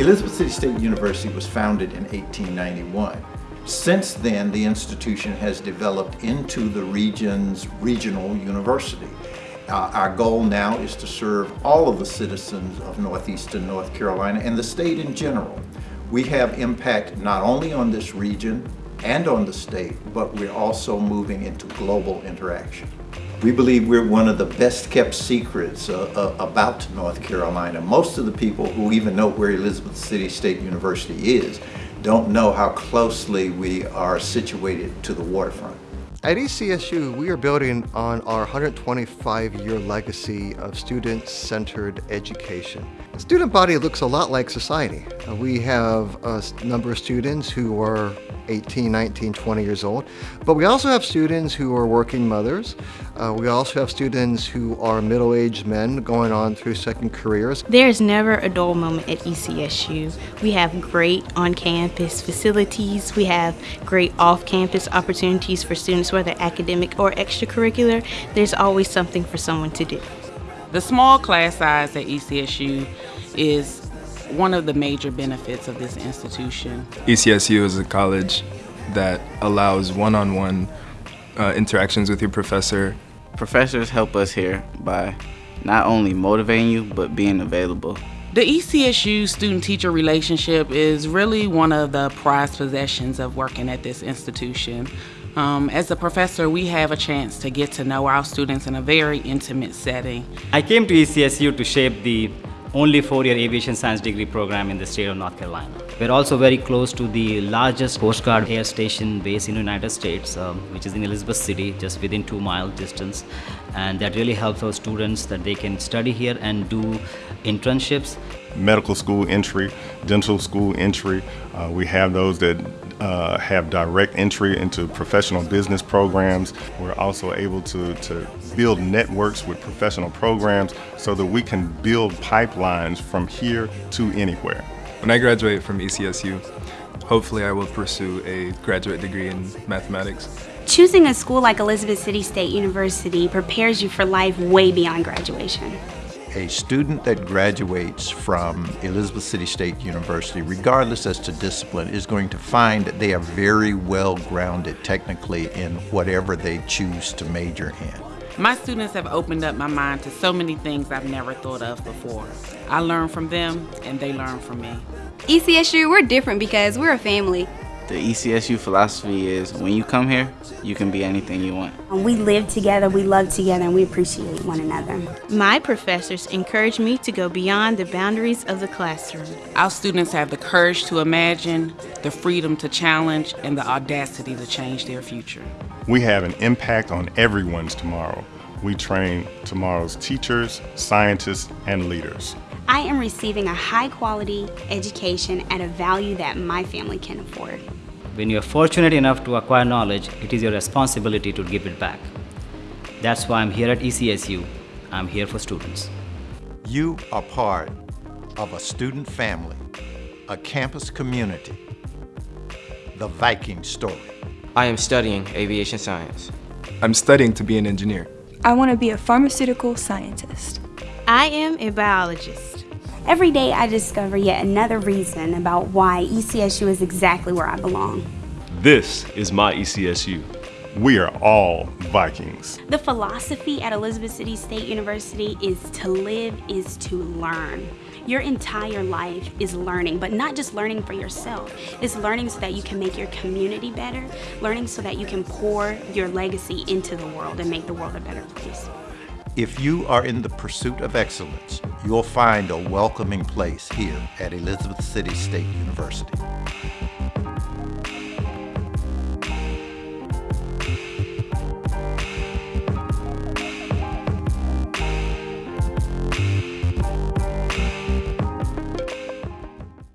Elizabeth City State University was founded in 1891. Since then, the institution has developed into the region's regional university. Uh, our goal now is to serve all of the citizens of Northeastern North Carolina and the state in general. We have impact not only on this region and on the state, but we're also moving into global interaction. We believe we're one of the best kept secrets uh, uh, about North Carolina. Most of the people who even know where Elizabeth City State University is don't know how closely we are situated to the waterfront. At ECSU, we are building on our 125-year legacy of student-centered education. The student body looks a lot like society. Uh, we have a number of students who are 18, 19, 20 years old, but we also have students who are working mothers. Uh, we also have students who are middle-aged men going on through second careers. There's never a dull moment at ECSU. We have great on-campus facilities. We have great off-campus opportunities for students, whether academic or extracurricular. There's always something for someone to do. The small class size at ECSU is one of the major benefits of this institution. ECSU is a college that allows one-on-one -on -one, uh, interactions with your professor. Professors help us here by not only motivating you, but being available. The ECSU student-teacher relationship is really one of the prized possessions of working at this institution. Um, as a professor, we have a chance to get to know our students in a very intimate setting. I came to ECSU to shape the only four-year aviation science degree program in the state of North Carolina. We're also very close to the largest Coast Guard air station base in the United States, um, which is in Elizabeth City, just within two mile distance. And that really helps our students that they can study here and do internships. Medical school entry, dental school entry. Uh, we have those that uh, have direct entry into professional business programs. We're also able to, to build networks with professional programs so that we can build pipelines from here to anywhere. When I graduate from ECSU, hopefully I will pursue a graduate degree in mathematics. Choosing a school like Elizabeth City State University prepares you for life way beyond graduation a student that graduates from Elizabeth City State University, regardless as to discipline, is going to find that they are very well grounded technically in whatever they choose to major in. My students have opened up my mind to so many things I've never thought of before. I learn from them and they learn from me. ECSU, we're different because we're a family. The ECSU philosophy is when you come here, you can be anything you want. Um, we live together, we love together, and we appreciate one another. My professors encourage me to go beyond the boundaries of the classroom. Our students have the courage to imagine, the freedom to challenge, and the audacity to change their future. We have an impact on everyone's tomorrow. We train tomorrow's teachers, scientists, and leaders. I am receiving a high quality education at a value that my family can afford. When you are fortunate enough to acquire knowledge, it is your responsibility to give it back. That's why I'm here at ECSU. I'm here for students. You are part of a student family, a campus community, the Viking story. I am studying aviation science. I'm studying to be an engineer. I want to be a pharmaceutical scientist. I am a biologist. Every day I discover yet another reason about why ECSU is exactly where I belong. This is my ECSU. We are all Vikings. The philosophy at Elizabeth City State University is to live is to learn. Your entire life is learning, but not just learning for yourself. It's learning so that you can make your community better, learning so that you can pour your legacy into the world and make the world a better place. If you are in the pursuit of excellence, you'll find a welcoming place here at Elizabeth City State University.